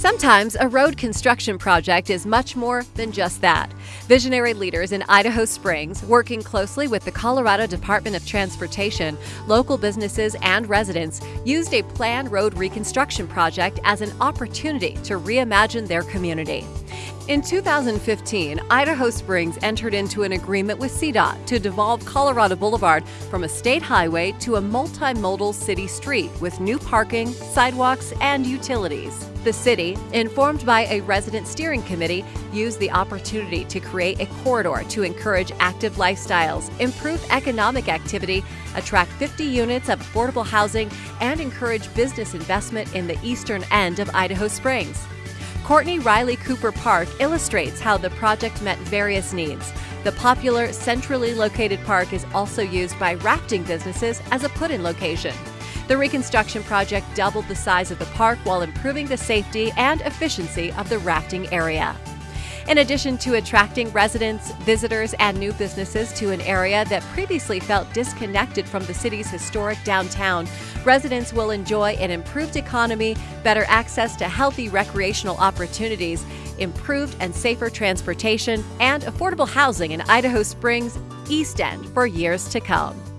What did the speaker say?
Sometimes a road construction project is much more than just that. Visionary leaders in Idaho Springs, working closely with the Colorado Department of Transportation, local businesses, and residents, used a planned road reconstruction project as an opportunity to reimagine their community. In 2015, Idaho Springs entered into an agreement with CDOT to devolve Colorado Boulevard from a state highway to a multimodal city street with new parking, sidewalks, and utilities. The city, informed by a resident steering committee, used the opportunity to create a corridor to encourage active lifestyles, improve economic activity, attract 50 units of affordable housing, and encourage business investment in the eastern end of Idaho Springs. Courtney Riley Cooper Park illustrates how the project met various needs. The popular centrally located park is also used by rafting businesses as a put in location. The reconstruction project doubled the size of the park while improving the safety and efficiency of the rafting area. In addition to attracting residents, visitors, and new businesses to an area that previously felt disconnected from the city's historic downtown, residents will enjoy an improved economy, better access to healthy recreational opportunities, improved and safer transportation, and affordable housing in Idaho Springs East End for years to come.